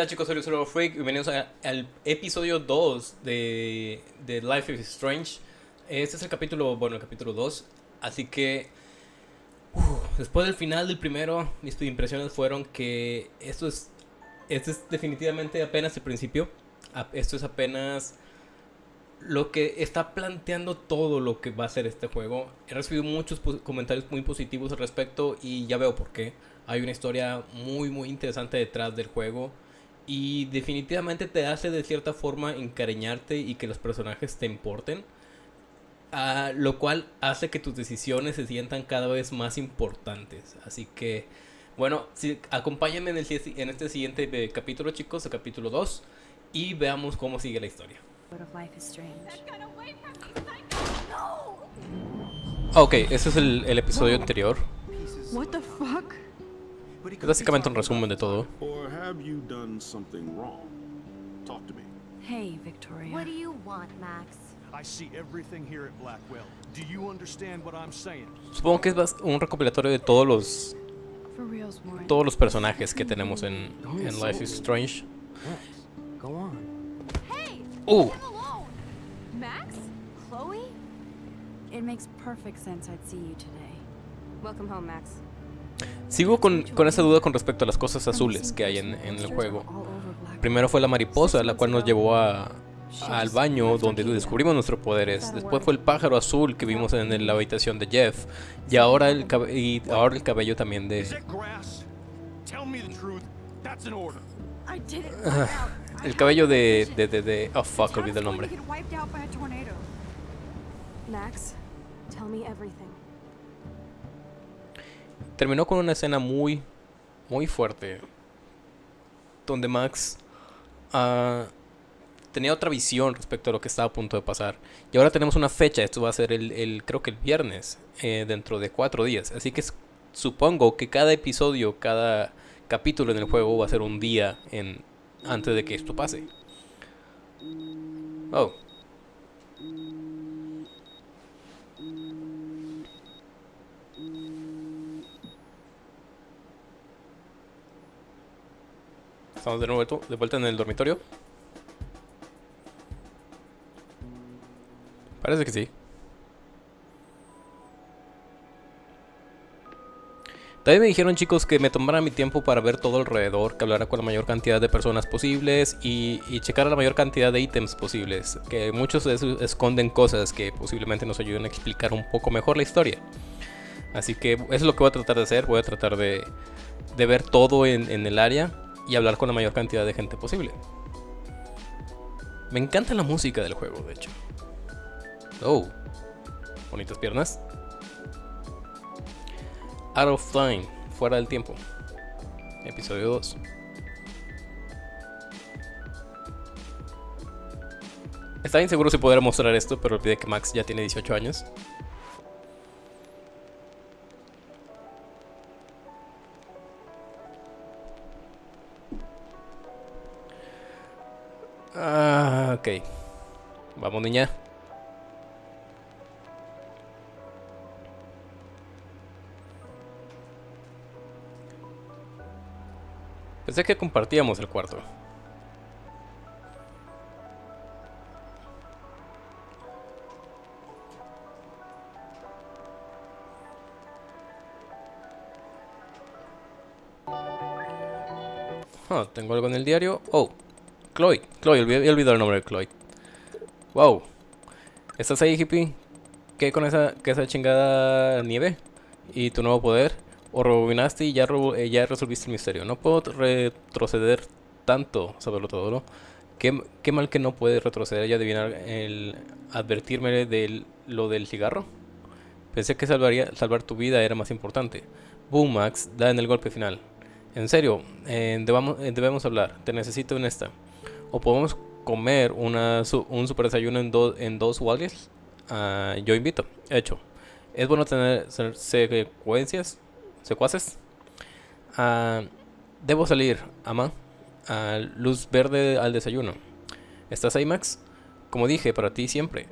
tal chicos? Soy Luis Freak, bienvenidos al episodio 2 de, de Life is Strange. Este es el capítulo, bueno, el capítulo 2, así que uf, después del final del primero, mis impresiones fueron que esto es, esto es definitivamente apenas el principio, esto es apenas lo que está planteando todo lo que va a ser este juego. He recibido muchos comentarios muy positivos al respecto y ya veo por qué. Hay una historia muy muy interesante detrás del juego y definitivamente te hace de cierta forma encariñarte y que los personajes te importen. ah, lo cual hace que tus decisiones se sientan cada vez más importantes. Así que, bueno, sí, acompáñenme en, el si- en este siguiente eh, capítulo, chicos, el capítulo 2, y veamos cómo sigue la historia. Ok, ese es el, el episodio anterior. What the fuck? Es básicamente un resumen de todo. Hey, Victoria. What do you want, Max? I see everything here at Blackwell. Do you understand what I'm saying? Supongo que es un recopilatorio de todos los todos los personajes que tenemos en, en Life is Strange. Go on. Hey! Uh! Max? Chloe? It makes perfect sense I'd see you today. Welcome home, Max. Sigo con, con esa duda con respecto a las cosas azules que hay en, en el juego. Primero fue la mariposa, la cual nos llevó a, al baño donde descubrimos nuestros poderes. Después fue el pájaro azul que vimos en la habitación de Jeff. Y ahora el, y ahora el cabello también de... it grass? Tell me the truth. That's an order. I did it. El cabello de... de, de, de- oh fuck, olvidé el nombre. Max, tell me everything. Terminó con una escena muy, muy fuerte. Donde Max ah, tenía otra visión respecto a lo que estaba a punto de pasar. Y ahora tenemos una fecha, esto va a ser el, creo que el viernes, eh, dentro de cuatro días. Así que supongo que cada episodio, cada capítulo en el juego va a ser un día en, antes de que esto pase. Oh. Estamos de nuevo de vuelta en el dormitorio. Parece que sí. También me dijeron chicos que me tomara mi tiempo para ver todo alrededor, que hablara con la mayor cantidad de personas posibles y, y checar la mayor cantidad de ítems posibles. Que muchos de esos esconden cosas que posiblemente nos ayuden a explicar un poco mejor la historia. Así que eso es lo que voy a tratar de hacer. Voy a tratar de, ver todo en el área y hablar con la mayor cantidad de gente posible. Me encanta la música del juego, de hecho. Oh, bonitas piernas. Out of Time, fuera del tiempo. Episodio 2. Estaba inseguro si poder mostrar esto, pero olvidé que Max ya tiene 18 años. Ah, ok. Vamos, niña. Pensé que compartíamos el cuarto. Ah, tengo algo en el diario. Oh, Chloe. Chloe, olvidé, he olvidado el nombre de Chloe. Wow. ¿Estás ahí, hippie? ¿Qué con esa, que esa chingada nieve? ¿Y tu nuevo poder? O rebobinaste y ya, eh, ya resolviste el misterio. No puedo retroceder tanto, saberlo todo, ¿no? ¿Qué, qué mal que no puedes retroceder y adivinar el advertirme de lo del cigarro. Pensé que salvaría, salvar tu vida era más importante. Boom, Max, da en el golpe final. En serio, eh, debemos hablar. Te necesito en esta. O podemos comer una, un super desayuno en, do- en dos Wallis. Ah, yo invito. Hecho. Es bueno tener se- secuencias, secuaces. Ah, debo salir, ama. Luz verde al desayuno. ¿Estás ahí, Max? Como dije, para ti siempre.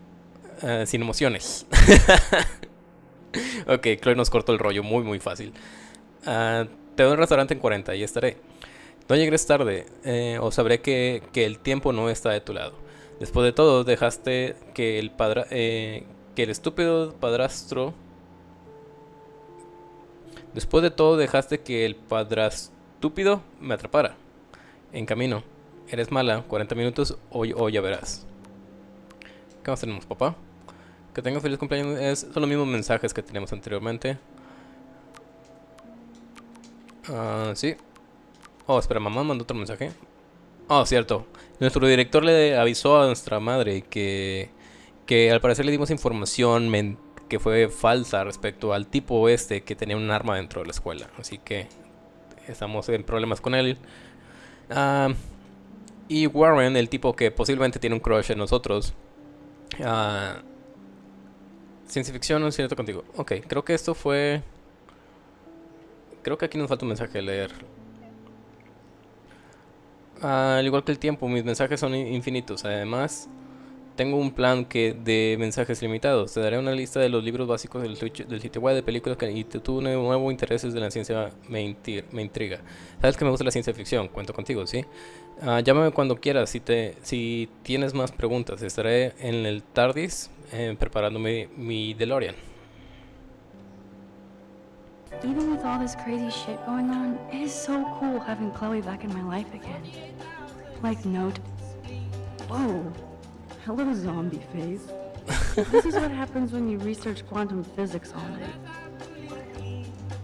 Ah, sin emociones. ok, Chloe nos cortó el rollo muy, muy fácil. Te doy un restaurante en 40 y estaré. No llegues tarde, eh, o sabré que, que el tiempo no está de tu lado. Después de todo, dejaste que el padra eh, que el estúpido padrastro. Después de todo, dejaste que el padrastúpido me atrapara. En camino. Eres mala, 40 minutos o, o ya verás. ¿Qué más tenemos, papá? Que tengas feliz cumpleaños. Son los mismos mensajes que teníamos anteriormente. Ah, sí. Oh, espera, mamá mandó otro mensaje. Oh, cierto. Nuestro director le avisó a nuestra madre que, que al parecer le dimos información que fue falsa respecto al tipo este que tenía un arma dentro de la escuela. Así que estamos en problemas con él. Ah, y Warren, el tipo que posiblemente tiene un crush en nosotros. Ah, ciencia ficción, no es cierto contigo. Ok, creo que esto fue... Creo que aquí nos falta un mensaje de leer. Al igual que el tiempo, mis mensajes son in- infinitos. Además, tengo un plan que de mensajes limitados. Te daré una lista de los libros básicos del, del sitio web de películas que y tu tu nuevo intereses de la ciencia me, inti- me intriga. Sabes que me gusta la ciencia ficción, cuento contigo, ¿sí? Ah, llámame cuando quieras si, te, si tienes más preguntas. Estaré en el TARDIS eh, preparándome mi DeLorean. Even with all this crazy shit going on, it is so cool having Chloe back in my life again. Like, note. Whoa. Hello, zombie face. this is what happens when you research quantum physics all night.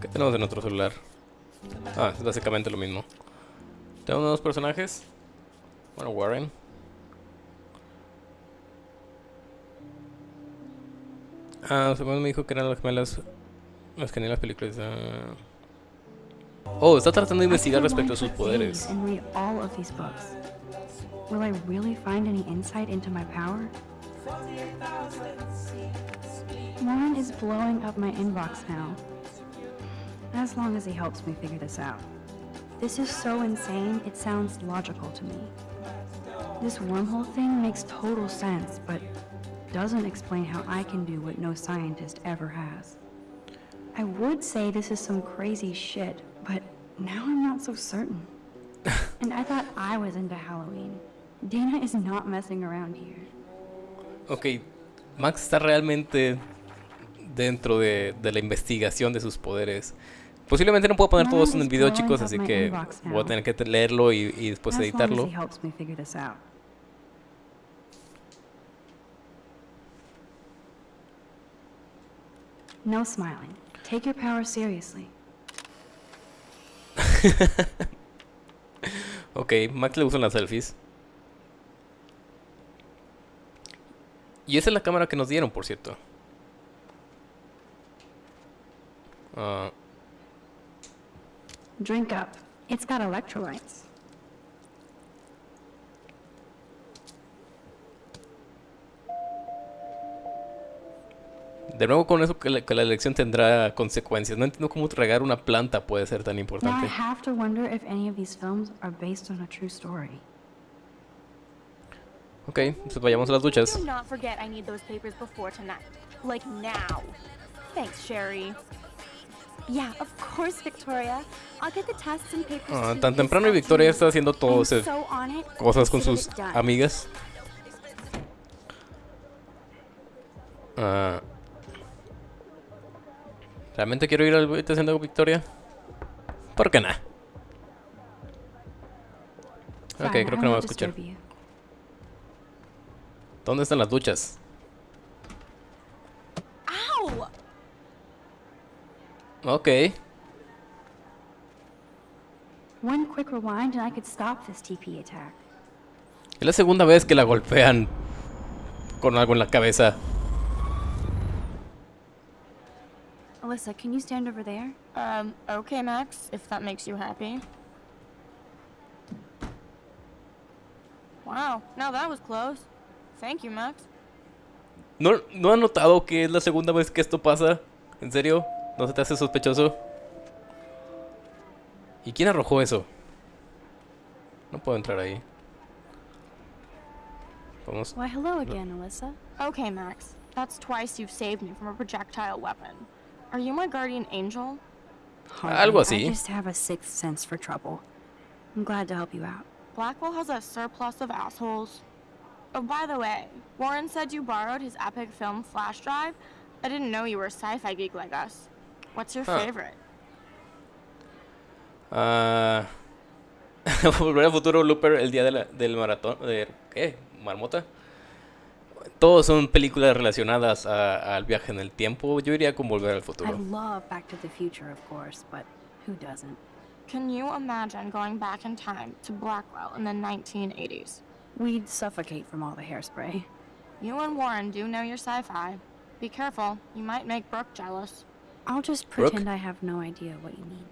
¿Qué tenemos en otro celular? Ah, es básicamente lo mismo. Tenemos nuevos personajes. Bueno, Warren. Ah, según me dijo que eran las gemelas. Las que las películas. ah. Oh, está tratando de investigar I could respecto a run sus poderes. And read all of these books. Will I really find any insight into my power? Warren is blowing up my inbox now. As long as he helps me figure this out. This is so insane, it sounds logical to me. This wormhole thing makes total sense, but doesn't explain how I can do what no scientist ever has. I would say this is some crazy shit, but now I'm not so certain. and I thought I was into Halloween. Dana is not messing around here. Ok, Max está realmente dentro de, de la investigación de sus poderes. Posiblemente no puedo poner todo eso en el video, chicos, así que voy a tener que leerlo y, y después editarlo. No smiling. Take your power seriously. Ok, Max le gustan las selfies. Y esa es la cámara que nos dieron, por cierto. Ah, Drink up. It's got electrolytes. De nuevo con eso que la, que la elección tendrá consecuencias. No entiendo cómo regar una planta puede ser tan importante. have to wonder if any of these films are based on a true story. Ok, pues vayamos a las duchas. Do not forget I need those papers before tonight. Like now. Thanks, Sherry. Yeah, of course, Victoria. I'll get the tests and papers. Ah, to tan temprano y Victoria está haciendo todo so it. cosas con sus amigas. Ah. ¿Realmente quiero ir al habitación de Victoria? ¿Por qué nada? Ok, creo que no va a escuchar. ¿Dónde están las duchas? Ok. One quick rewind and I could stop this TP attack. Es la segunda vez que la golpean con algo en la cabeza. Alyssa, can you stand over there? Um, okay, Max, if that makes you happy. Wow, now that was close. Thank you, Max. ¿No, ¿No han notado que es la segunda vez que esto pasa? ¿En serio? ¿No se te hace sospechoso? ¿Y quién arrojó eso? No puedo entrar ahí. Vamos. Why, hello again, Alyssa. Okay, Max, that's twice you've saved me from a projectile weapon. Are you my guardian angel? Algo I así. just have a sixth sense for trouble. I'm glad to help you out. Blackwell has a surplus of assholes. Oh, by the way, Warren said you borrowed his epic film flash drive. I didn't know you were a sci-fi geek like us. What's your Huh. favorite? Uh, Volver al futuro, Looper, el día de la- del maratón. De, ¿Qué? ¿Marmota? Todos son películas relacionadas a- al viaje en el tiempo. Yo iría con Volver al I futuro. love Back to the Future, of course, but who doesn't? Can you imagine going back in time to Blackwell in the 1980s? We'd suffocate from all the hairspray. You and Warren do know your sci-fi. Be careful, you might make Brooke jealous. I'll just Brooke? pretend I have no idea what you need.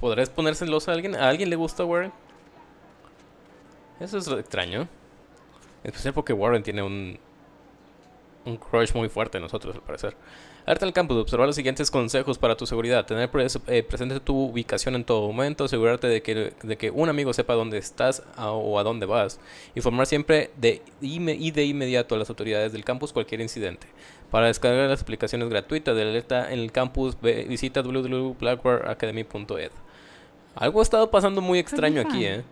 ¿Podrás poner celosa a alguien? ¿A alguien le gusta Warren? Eso es extraño. En especial porque Warren tiene un, un crush muy fuerte en nosotros, al parecer. Arte al campus, observar los siguientes consejos para tu seguridad. Tener pres- eh, presente tu ubicación en todo momento. Asegurarte de que, de que un amigo sepa dónde estás a- o a dónde vas. Informar siempre de y de inmediato a las autoridades del campus cualquier incidente. Para descargar las aplicaciones gratuitas de alerta en el campus, ve- visita www.blackwareacademy.ed. Algo ha estado pasando muy extraño aquí. ¿eh?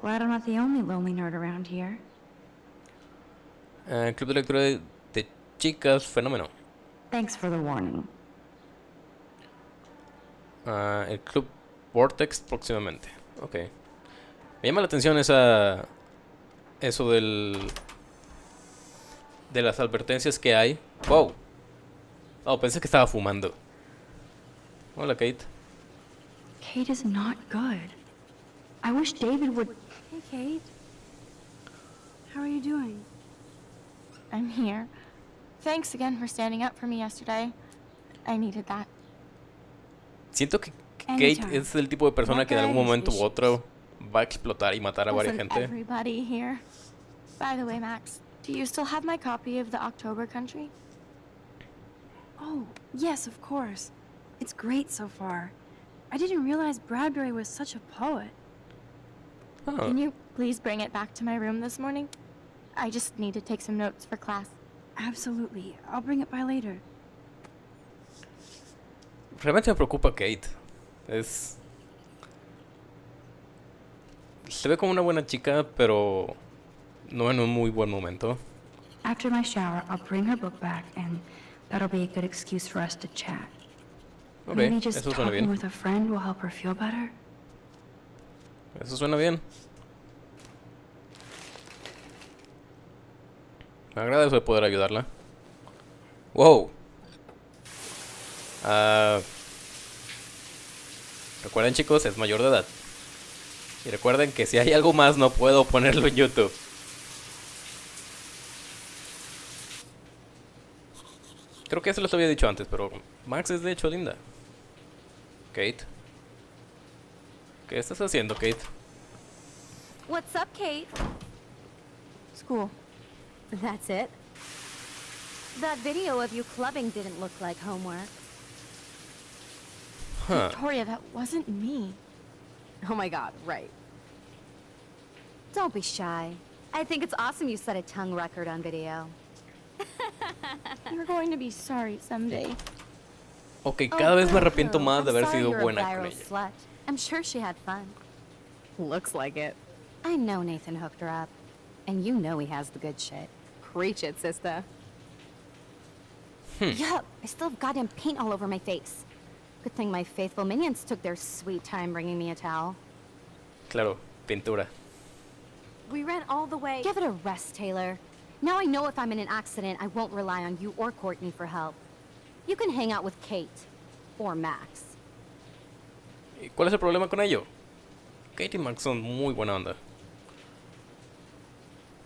Glad I'm not the only lonely nerd around here. Eh, Club de lectura de, de chicas, fenómeno. Thanks for the warning. Ah, el Club Vortex próximamente. Ok. Me llama la atención esa. Eso del. De las advertencias que hay. ¡Wow! Oh, pensé que estaba fumando. Hola, Kate. Kate is not good. I wish David would. Hey, Kate. How are you doing? I'm here. Thanks again for standing up for me yesterday. I needed that. Siento que Kate Anytime. es el tipo de persona que en algún momento u otro va a explotar y matar a varias Wasn't gente. everybody here? By the way, Max, do you still have my copy of the October Country? Oh, yes, of course. It's great so far. I didn't realize Bradbury was such a poet. Ah, Can you please bring it back to my room this morning? I just need to take some notes for class. Absolutely. I'll bring it by later. Realmente me preocupa Kate. Es. Se ve como una buena chica, pero. No en un muy buen momento. After my shower, I'll bring her book back, and that'll be a good excuse for us to chat. Ok, Maybe just eso suena talking bien. with a friend will help her feel better. Eso suena bien. Me de poder ayudarla. Wow. Ah, recuerden chicos, es mayor de edad. Y recuerden que si hay algo más no puedo ponerlo en YouTube. Creo que eso los había dicho antes, pero Max es de hecho linda. Kate. ¿Qué estás haciendo, Kate? What's up, Kate? School. That's it? That video of you clubbing didn't look like homework. Huh. Victoria, that wasn't me. Oh my god, right. Don't be shy. I think it's awesome you set a tongue record on video. You're going to be sorry someday. Ok, Oh, cada vez me arrepiento más de I'm haber sorry sido you're a buena con viral ella. slut. I'm sure she had fun. Looks like it. I know Nathan hooked her up. And you know he has the good shit. Preach it, sister. Hmm. Yup, I still have goddamn paint all over my face. Good thing my faithful minions took their sweet time bringing me a towel. Claro, pintura. We ran all the way. Give it a rest, Taylor. Now I know if I'm in an accident, I won't rely on you or Courtney for help. You can hang out with Kate. Or Max. ¿Y cuál es el problema con ello? Kate y Max son muy buena onda.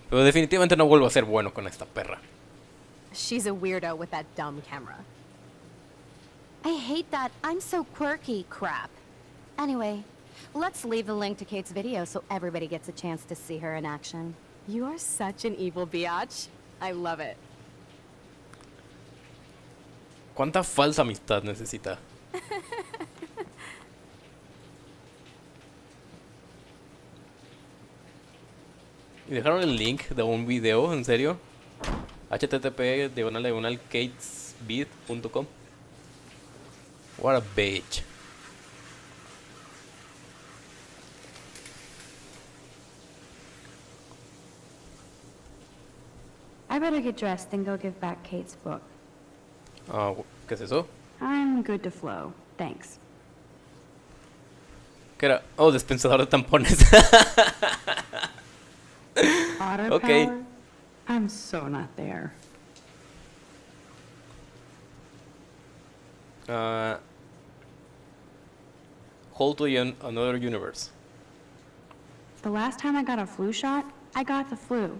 Pero definitivamente no vuelvo a ser bueno con esta perra. She's a weirdo with that dumb camera. I hate that I'm so quirky crap. Anyway, let's leave the link to Kate's video so everybody gets a chance to see her in action. You are such an evil biatch. I love it. ¿Cuánta falsa amistad necesita? Y dejaron el link de un video, en serio. http diagonal diagonal katesbeat.com. What a bitch. I better get dressed and go give back Kate's book. Ah, uh, ¿qué es eso? I'm good to flow. Thanks. ¿Qué era? Oh, dispensador de tampones. Okay. power? I'm so not there. Uh, hold to an- another universe. The last time I got a flu shot, I got the flu.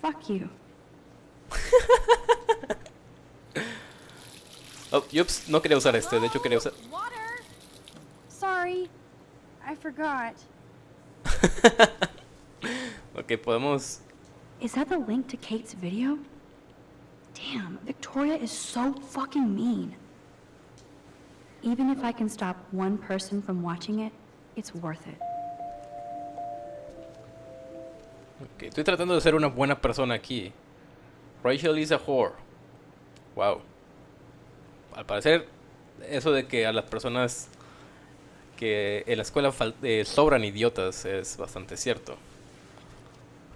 Fuck you. Oh, yups, no quería usar este, de hecho quería usar... Water! Sorry. I forgot. Ok, podemos... Is that the link to Kate's video? Damn, Victoria is so fucking mean. Even if I can stop one person from watching it, it's worth it. Estoy tratando de ser una buena persona aquí. Rachel is a whore. Wow. Al parecer, eso de que a las personas que en la escuela eh, sobran idiotas es bastante cierto.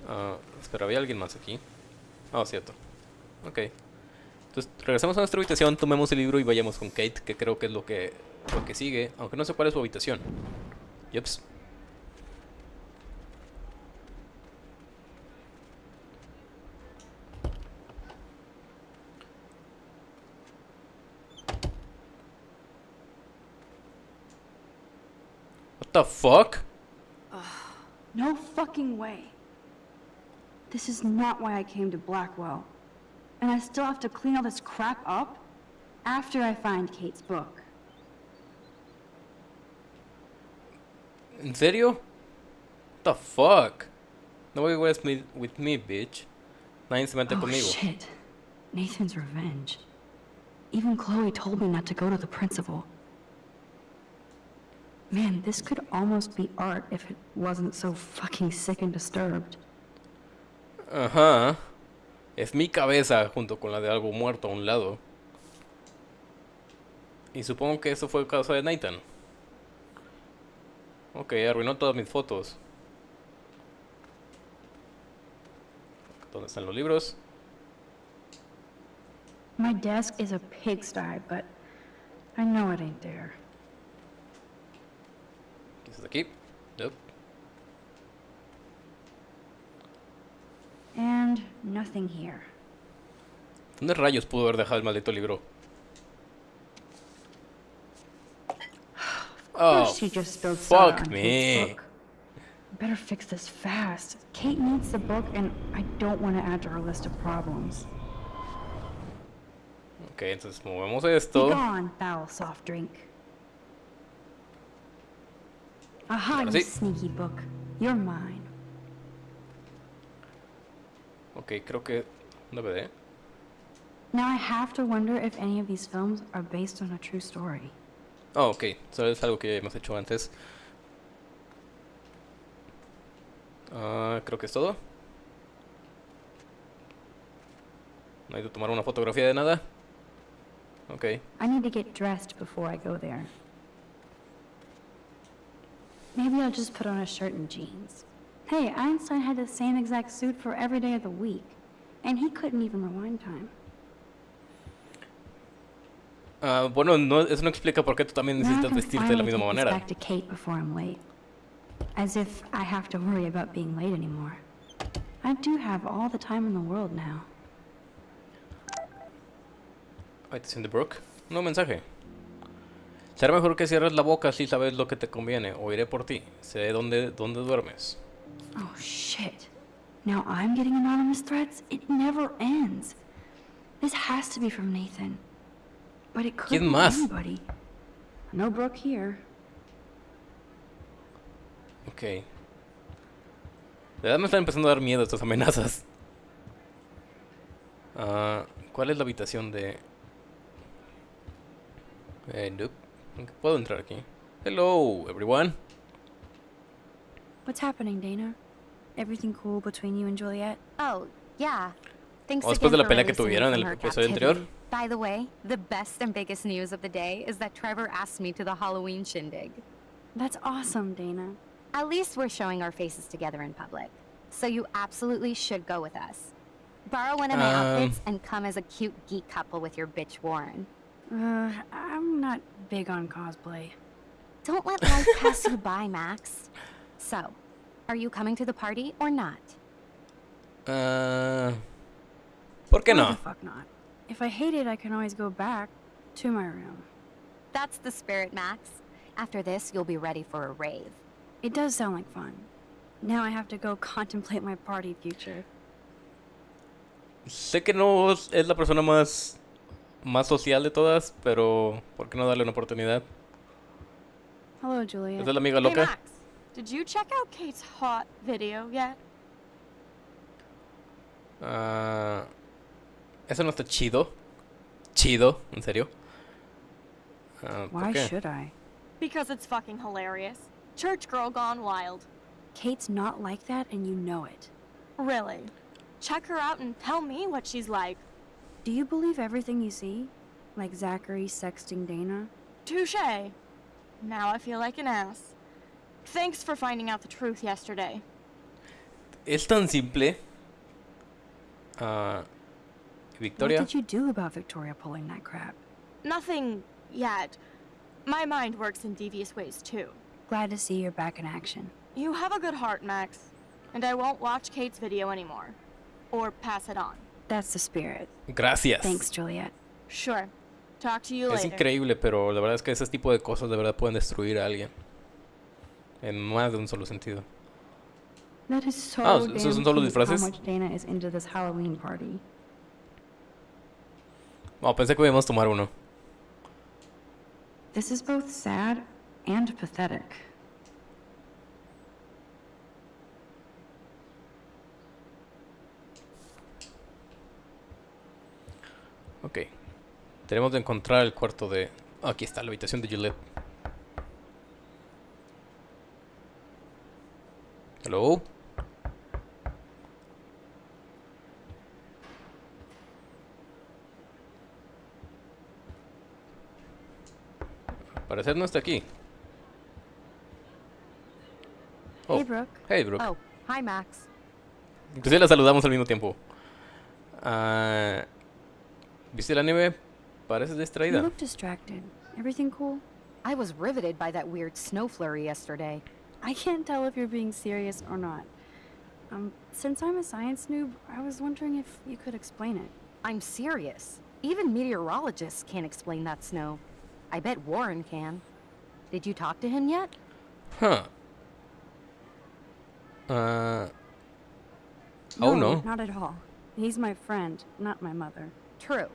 Ah, espera, ¿había alguien más aquí? Ah, cierto. Ok. Entonces, regresamos a nuestra habitación, tomemos el libro y vayamos con Kate, que creo que es lo que, lo que sigue, aunque no sé cuál es su habitación. Yups. What the fuck? No fucking way. This is not why I came to Blackwell. And I still have to clean all this crap up after I find Kate's book. In serio? What the fuck? No way with me, with me, bitch. Nadie se mete oh conmigo. shit. Nathan's revenge. Even Chloe told me not to go to the principal. Man, this could almost be art if it wasn't so fucking sick and disturbed. Ajá. Es mi cabeza junto con la de algo muerto a un lado. Y supongo que eso fue causa de Nathan. Ok, arruinó todas mis fotos. ¿Dónde están los libros? My desk is a pigsty, but I know it ain't there. Quizás aquí. Nope. And nothing here. ¿Dónde rayos pudo haber dejado el maldito libro? Oh, she just spilled fuck me. Better fix this fast. Kate needs the book, and I don't want to add to her list of problems. Ok, entonces movemos esto. gone, foul soft drink. Aha, you sneaky book. You're mine. Ok, creo que un DVD. Now I have to wonder if any of these films are based on a true story. Oh, ok. Eso es algo que hemos hecho antes. Ah, creo que es todo. No hay que tomar una fotografía de nada. Ok. I need to get dressed before I go there. Maybe I'll just put on a shirt and jeans. Hey, Einstein had the same exact suit for every day of the week, and he couldn't even rewind time. Ah, bueno, no, eso no explica por qué tú también necesitas vestirte de la misma manera. back to Kate before I'm late. As if I have to worry about being late anymore. I do have all the time in the world now. It's in the brook. No mensaje. Será mejor que cierres la boca si sabes lo que te conviene. O iré por ti. Sé dónde, dónde duermes. Oh shit. Now I'm getting anonymous threats? It never ends. This has to be from Nathan. But it could ¿Quién be anybody. No Brooke here. Ok. De verdad me están empezando a dar miedo estas amenazas. Ah, ¿Cuál es la habitación de...? Eh, nope. ¿Puedo entrar aquí? Hello, everyone. What's happening, Dana? Everything cool between you and Juliet? Oh, yeah. Thanks Oh, después de again la for pelea que releasing tuvieron en el her episodio anterior. By the way, the best and biggest news of the day is that Trevor asked me to the Halloween shindig. That's awesome, Dana. At least we're showing our faces together in public. So you absolutely should go with us. Borrow one of my Um. outfits and come as a cute geek couple with your bitch Warren. Uh, I'm not big on cosplay. Don't let life pass you by, Max. So, are you coming to the party or not? Ah, ¿Por qué Why no? the fuck not? If I hate it, I can always go back to my room. That's the spirit, Max. After this, you'll be ready for a rave. It does sound like fun. Now I have to go contemplate my party future. Sé que no es la persona más, más social de todas, pero ¿por qué no darle una oportunidad? Hello, Juliet. ¿Esa es la amiga Hey, loca? Max, did you check out Kate's hot video yet? Ah, eso no está chido. Chido, en serio. ¿por Why should I? Because it's fucking hilarious. Church girl gone wild. Kate's not like that, and you know it. Really. Check her out and tell me what she's like. Do you believe everything you see? Like Zachary sexting Dana? Touche. Now I feel like an ass. Thanks for finding out the truth yesterday. Es tan simple. Ah, Victoria. What did you do about Victoria pulling that crap? Nothing yet. My mind works in devious ways too. Glad to see you're back in action. You have a good heart, Max. And I won't watch Kate's video anymore. Or pass it on. That's the spirit. Gracias. Thanks, Juliet. Sure. Talk to you Es later. increíble, pero la verdad es que ese tipo de cosas de verdad pueden destruir a alguien. En más de un solo sentido. That is so Ah, ¿esos son solo disfraces? Oh, pensé que podíamos tomar uno. This is both sad and pathetic. Ok. Tenemos de encontrar el cuarto de... ah, aquí está, la habitación de Gillette. Hello. Al parecer no está aquí. Oh, Hey, Brooke. Hey, Brooke. Oh, hi, Max. Inclusive la saludamos al mismo tiempo. Ah, ¿Viste la nieve? Pareces You distraída. look distracted. Everything cool? I was riveted by that weird snow flurry yesterday. I can't tell if you're being serious or not. Um, since I'm a science noob, I was wondering if you could explain it. I'm serious. Even meteorologists can't explain that snow. I bet Warren can. Did you talk to him yet? Huh. Ah, oh no. Not at all. He's my friend, not my mother. True.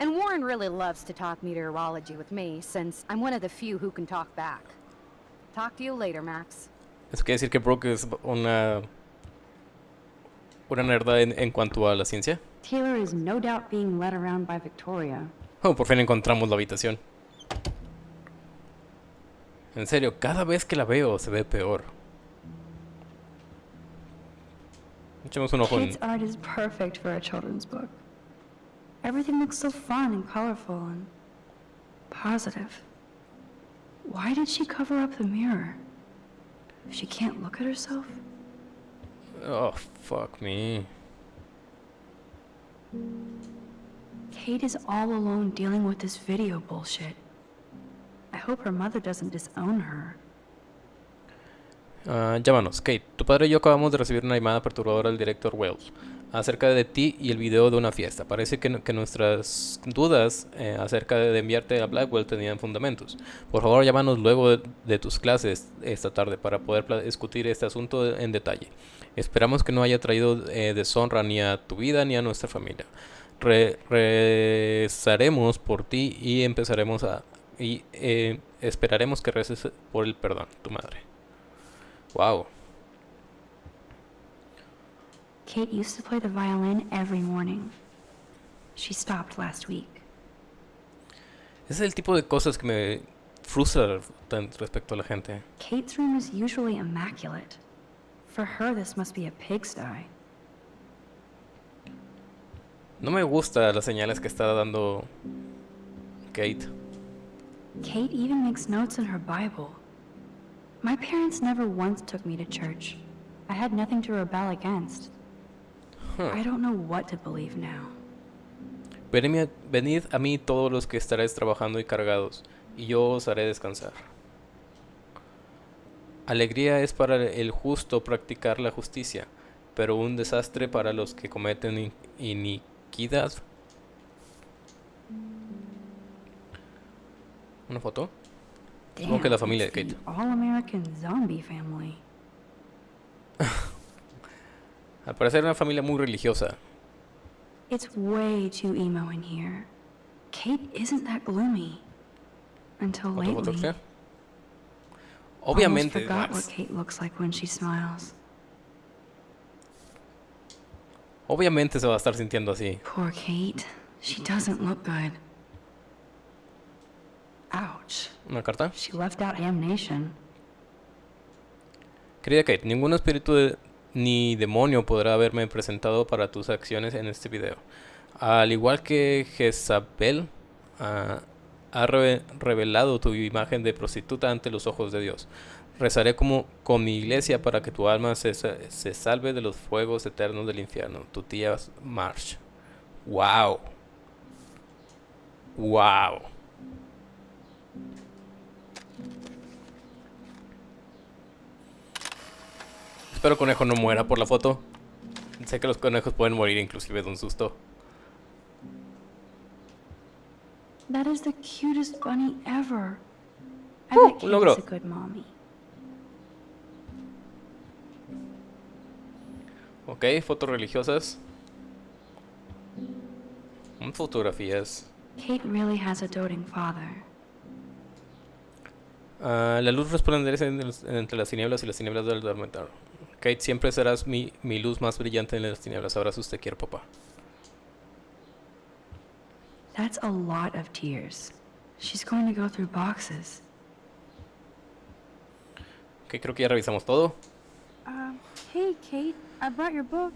And Warren really loves to talk meteorology with me, since I'm one of the few who can talk back. Talk to you later, Max. Eso quiere decir que Brooke es una. Una nerda en, en cuanto a la ciencia. Taylor is no doubt being led around by Victoria. Oh, por fin encontramos la habitación. En serio, cada vez que la veo se ve peor. Echemos un ojo en. Kate's art is perfect for a children's book. Everything looks so fun and colorful and positive. Why did she cover up the mirror? She can't look at herself? Oh, fuck me. Kate is all alone dealing with this video bullshit. I hope her mother doesn't disown her. Ah, llámanos, Kate. Tu padre y yo acabamos de recibir una llamada perturbadora del director Wells acerca de ti y el video de una fiesta. Parece que, nuestras dudas eh, acerca de enviarte a Blackwell tenían fundamentos. Por favor, llámanos luego de, tus clases esta tarde para poder discutir este asunto en detalle. Esperamos que no haya traído eh, deshonra ni a tu vida ni a nuestra familia. Re- rezaremos por ti y empezaremos a y eh, esperaremos que reces por el perdón, tu madre. Wow. Kate used to play the violin every morning. She stopped last week. Ese es el tipo de cosas que me frustra respecto a la gente. Kate's room is usually immaculate. For her, this must be a pigsty. No me gusta las señales que está dando Kate. Kate even makes notes in her Bible. My parents never once took me to church. I had nothing to rebel against. I don't know what to believe now. Venid, venid a mí todos los que estaréis trabajando y cargados, y yo os haré descansar. Alegría es para el justo practicar la justicia, pero un desastre para los que cometen in- iniquidad. ¿Una foto? Supongo que la familia de Kate. All-American zombie family. Al parecer una familia muy religiosa. It's way too emo in here. Kate isn't that gloomy. Until ¿Otra foto lately. Obviamente, forgot Max. what Kate looks like when she smiles. Obviamente se va a estar sintiendo así. Poor Kate. She doesn't look good. Ouch. ¿Una carta? She left out damnation. Querida Kate, ningún espíritu de- ni demonio podrá haberme presentado para tus acciones en este video. Al igual que Jezabel ah, ha reve- revelado tu imagen de prostituta ante los ojos de Dios. Rezaré como con mi iglesia para que tu alma se, se salve de los fuegos eternos del infierno. Tu tía Marsh. Wow. Wow. Espero conejo no muera por la foto. Sé que los conejos pueden morir inclusive de un susto. That is the cutest bunny ever. Uh, logro. is a good mommy. Ok, fotos religiosas. Mm, Fotografías. Kate really has a doting father. Ah, la luz resplandece entre las tinieblas y las tinieblas del dormitorio. Kate, siempre serás mi, mi luz más brillante en las tinieblas. Abrazos, te quiero, papá. That's a lot of tears. She's going to go through boxes. Ok, creo que ya revisamos todo. Uh, hey, Kate. I brought your book.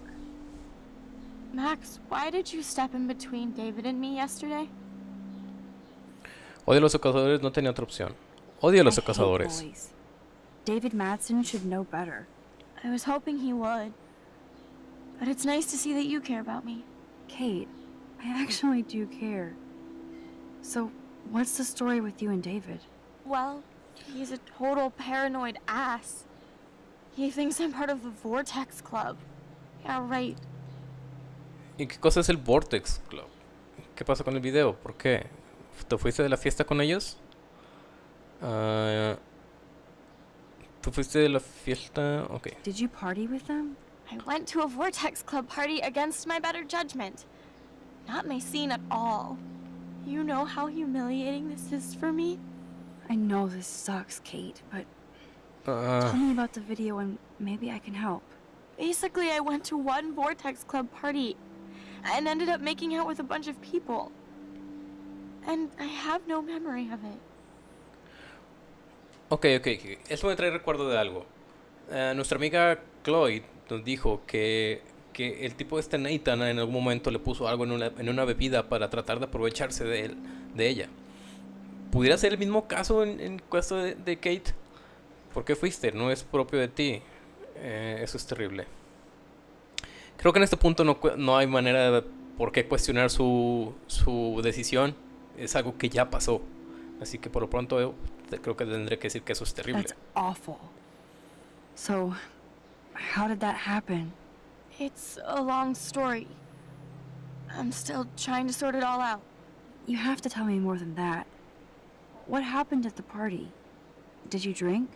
Max, why did you step in between David and me yesterday? Odio a los cazadores, no tenía otra opción. Odio a los cazadores. David Madsen should know better. I was hoping he would. But it's nice to see that you care about me. Kate, I actually do care. So, what's the story with you and David? Well, he's a total paranoid ass. He thinks I'm part of the Vortex Club. Yeah, right. ¿Y qué cosa es el Vortex Club? ¿Qué pasó con el video? ¿Por qué? ¿Te fuiste de la fiesta con ellos? Ah, ¿Tú fuiste de la fiesta? Ok. Did you party with them? I went to a Vortex Club party against my better judgment. Not my scene at all. You know how humiliating this is for me? I know this sucks, Kate, but Ah, tell me about the video and maybe I can help. Basically, I went to one Vortex Club party and ended up making out with a bunch of people. And I have no memory of it. Ok, ok. ok. Eso me trae recuerdo de algo. Ah, nuestra amiga Chloe nos dijo que, que el tipo este Nathan en algún momento le puso algo en una, en una bebida para tratar de aprovecharse de, él, de ella. ¿Pudiera ser el mismo caso en, en caso de, de Kate? ¿Por qué fuiste? No es propio de ti. Eh, eso es terrible. Creo que en este punto no, no hay manera de por qué cuestionar su, su decisión. Es algo que ya pasó. Así que por lo pronto creo que tendré que decir que eso es terrible. That's awful. So, how did that happen? It's a long story. I'm still trying to sort it all out. You have to tell me more than that. What happened at the party? Did you drink?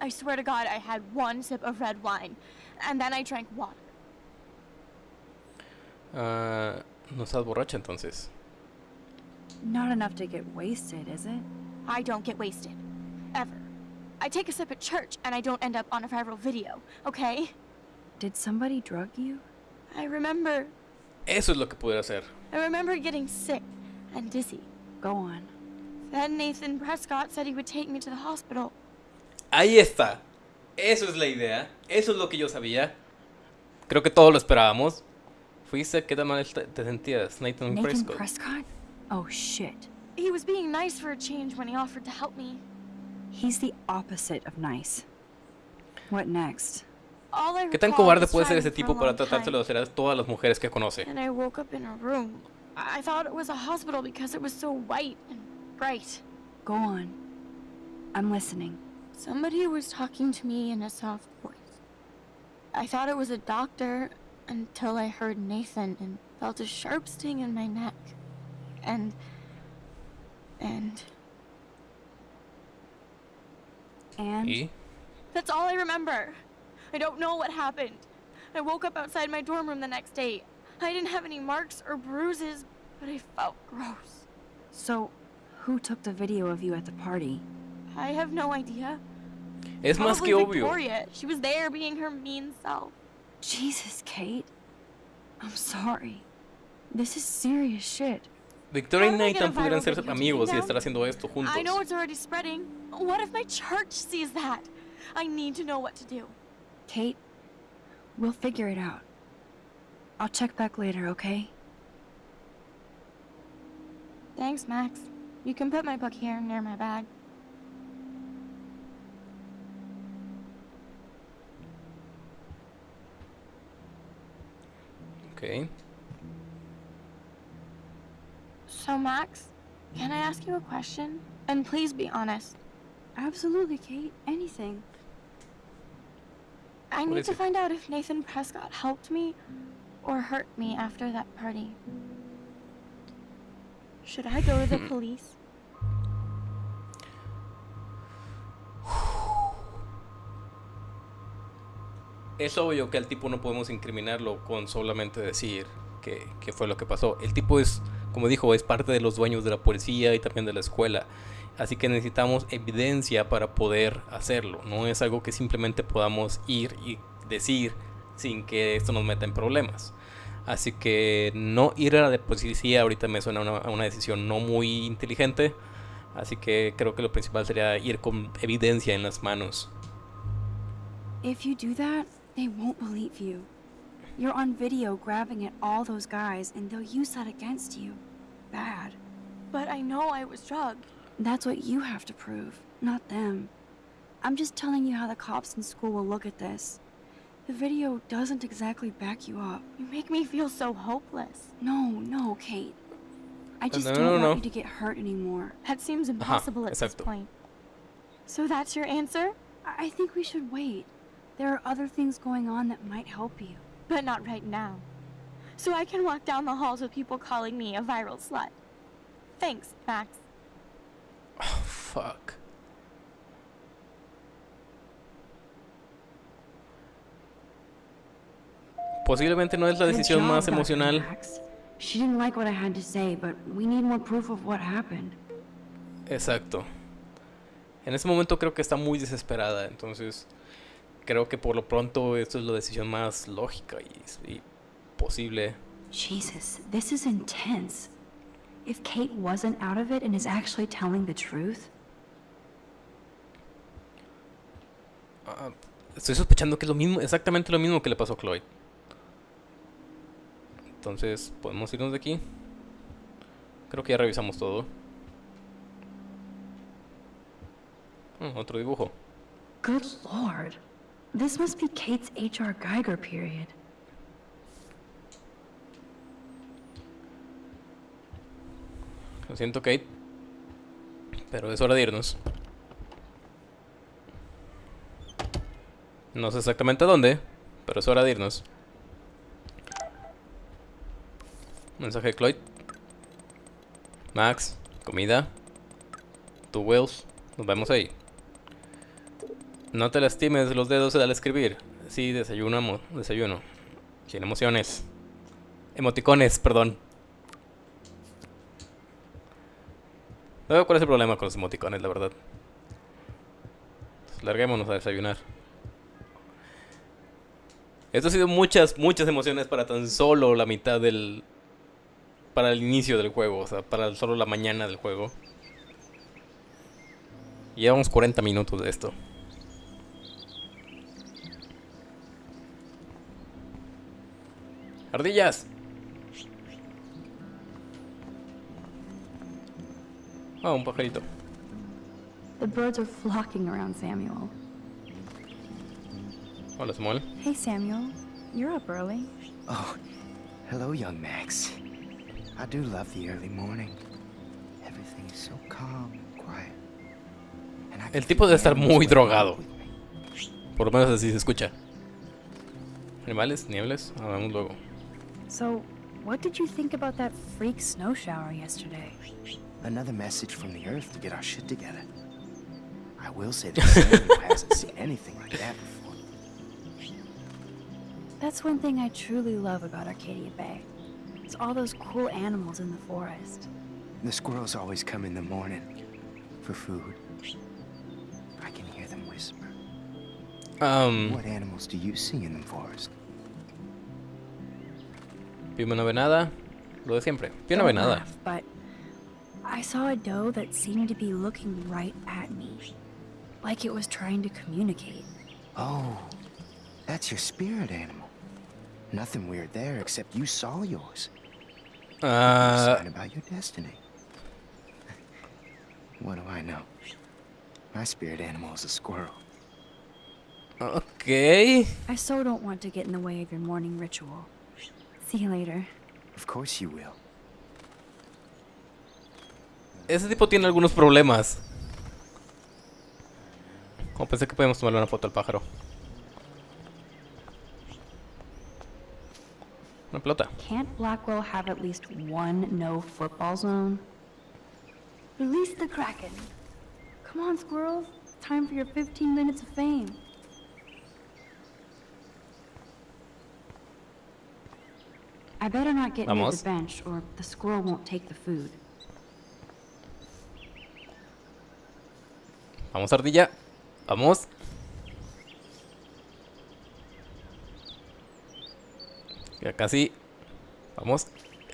I swear to God, I had one sip of red wine, and then I drank water. Ah, no estás borracha entonces. Not enough to get wasted, is it? I don't get wasted. Ever. I take a sip at church, and I don't end up on a viral video, okay? Did somebody drug you? I remember. Eso es lo que pudiera hacer. I remember getting sick and dizzy. Go on. Then Nathan Prescott said he would take me to the hospital. Ahí está. Eso es la idea. Eso es lo que yo sabía. Creo que todos lo esperábamos. Fuiste, ¿qué tan mal te te sentías? Nathan, Nathan Prescott. Prescott? Oh shit. He was being nice for a change when he offered to help me. He's the opposite of nice. What next? All I ¿Qué tan recall cobarde puede ser ese a tipo para long tratárselo de time, hacer a todas las mujeres que conoce? And I woke up in a room. I I thought it was a hospital because it was so white and bright. Go on. I'm listening. Somebody was talking to me in a soft voice. I thought it was a doctor until I heard Nathan and felt a sharp sting in my neck. And. And. And Y That's all I remember. I don't know what happened. I woke up outside my dorm room the next day. I didn't have any marks or bruises, but I felt gross. so, who took the video of you at the party? I have no idea. es más Probably que obvio. Victoria. She was there being her mean self. Jesus, Kate. I'm sorry. This is serious shit. Victoria y Nathan pudieran ser amigos y estar haciendo esto juntos. I know it's already spreading. What if my church sees that? I need to know what to do. Kate, we'll figure it out. I'll check back later, okay? Thanks, Max. You can put my book here near my bag. Ok. So, Max, can I ask you a question? And please be honest. Absolutely, Kate. Anything. I What need to it? find out if Nathan Prescott helped me or hurt me after that party. Should I go to the hmm. police? Es obvio que al tipo no podemos incriminarlo con solamente decir que, que fue lo que pasó. El tipo es, como dijo, es parte de los dueños de la policía y también de la escuela. Así que necesitamos evidencia para poder hacerlo. No es algo que simplemente podamos ir y decir sin que esto nos meta en problemas. Así que no ir a la policía ahorita me suena una, a una decisión no muy inteligente. Así que creo que lo principal sería ir con evidencia en las manos. If you do that, they won't believe you. You're on video grabbing at all those guys, and they'll use that against you. Bad. But I know I was drugged. That's what you have to prove, not them. I'm just telling you how the cops in school will look at this. The video doesn't exactly back you up. You make me feel so hopeless. No, no, Kate. I just no, don't no, want no. you to get hurt anymore. That seems uh-huh. impossible at this point. So that's your answer? I I think we should wait. There are other things going on that might help you. But not right now. So I can walk down the halls with people calling me a viral slut. Thanks, Max. Fuck. Posiblemente no es la decisión job, más emocional. Max. She didn't like what I had to say, but we need more proof of what happened. Exacto. En ese momento creo que está muy desesperada, entonces creo que por lo pronto esto es la decisión más lógica y, y posible. Jesus, this is intense. If Kate wasn't out of it and is actually telling the truth, Ah, estoy sospechando que es lo mismo, exactamente lo mismo que le pasó a Chloe. Entonces, podemos irnos de aquí. Creo que ya revisamos todo. Mm, otro dibujo. good lord. This must be Kate's H.R. Geiger period. Lo siento, Kate. Pero es hora de irnos. No sé exactamente dónde, pero es hora de irnos. Mensaje de Cloyd. Max, comida. Tú, Wills. Nos vemos ahí. No te lastimes los dedos al escribir. Sí, desayunamos. Desayuno. Sin emociones. Emoticones, perdón. No veo cuál es el problema con los emoticones, la verdad. Larguémonos a desayunar. Esto ha sido muchas, muchas emociones para tan solo la mitad del... Para el inicio del juego, o sea, para solo la mañana del juego. Llevamos 40 minutos de esto. ¡Ardillas! Ah, un pajarito. The birds are flocking around Samuel. Hola, Samuel. Hey, Samuel. You're up early. Oh, hello, young Max. I do love the early morning. Everything is so calm and quiet. And I can El tipo debe estar muy drogado. Por lo menos así se escucha. Animales, niebles, hablamos luego. So, what did you think about that freak snow shower yesterday? Another message from the Earth to get our shit together. I will say that Samuel hasn't seen anything like that before. That's one thing I truly love about Arcadia Bay. It's all those cool animals in the forest. The squirrels always come in the morning for food. I can hear them whisper. Um, What animals do you see in the forest? Pima no ve nada. Lo de siempre. Pima no ve Don't nada. laugh, But I saw a doe that seemed to be looking right at me. Like it was trying to communicate. Oh, that's your spirit animal. Nothing weird there except you saw yours. A Ah, sign about your destiny. What do I know? My spirit animal is a squirrel. ok. I so don't want to get in the way of your morning ritual. See you later. Of course you will. Ese tipo tiene algunos problemas. Como pensé que podíamos tomarle una foto al pájaro. Una pelota. Can't Blackwell have at least one no football zone? Release the Kraken. Come on, squirrels. It's time for your 15 minutes of fame. I better not get near Vamos. the bench, or the squirrel won't take the food. Vamos, ardilla. Vamos. Ya casi. Vamos.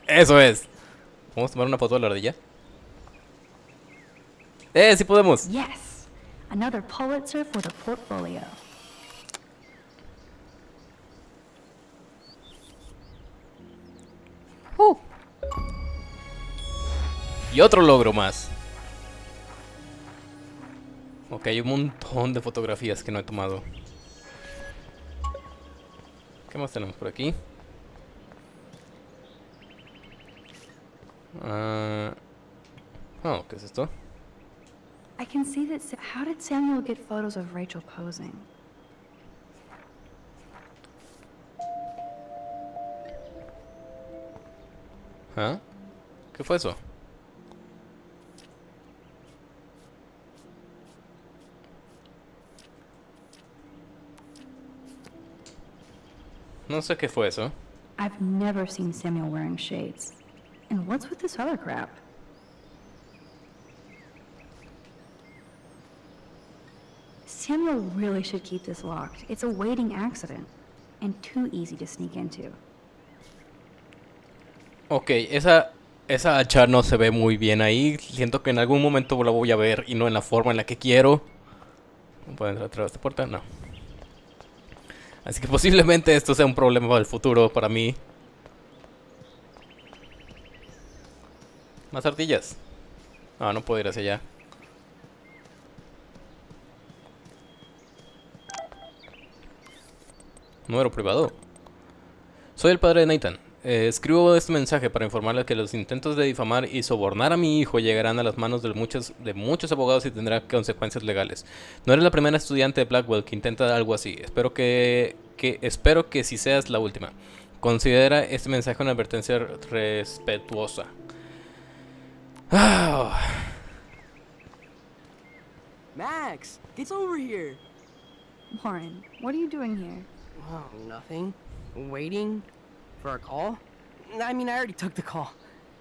Eso es. Vamos a tomar una foto de la ardilla. ¡Eh! ¡Sí podemos! Yes! Another Pulitzer for the portfolio. Y otro logro más. Ok, hay un montón de fotografías que no he tomado. ¿Qué más tenemos por aquí? Ah, oh, ¿qué es esto? I can see that. How did Samuel get photos of Rachel posing? ¿Ah? ¿Qué fue eso? No sé qué fue eso. I've never seen Samuel wearing shades. And what's with this other crap? Samuel really should keep this locked. It's a waiting accident. And too easy to sneak into. Ok, esa, esa hacha no se ve muy bien ahí. Siento que en algún momento la voy a ver y no en la forma en la que quiero. ¿No puedo entrar a través de esta puerta? No. Así que posiblemente esto sea un problema del futuro para mí. Más ardillas. Ah, no puedo ir hacia allá. Número privado. Soy el padre de Nathan. Eh, escribo este mensaje para informarles que los intentos de difamar y sobornar a mi hijo llegarán a las manos de muchos, de muchos abogados y tendrán consecuencias legales. No eres la primera estudiante de Blackwell que intenta algo así. Espero que, que espero que si seas la última. Considera este mensaje una advertencia respetuosa. Ah, Max, get over here. Warren, what are you doing here? Oh, nothing. Waiting for a call? I mean, I already took the call.